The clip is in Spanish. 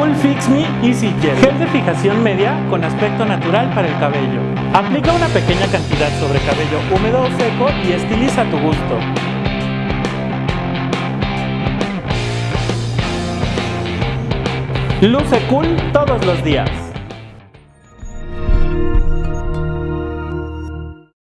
Cool Fix Me Easy Gel, gel de fijación media con aspecto natural para el cabello. Aplica una pequeña cantidad sobre cabello húmedo o seco y estiliza a tu gusto. Luce cool todos los días.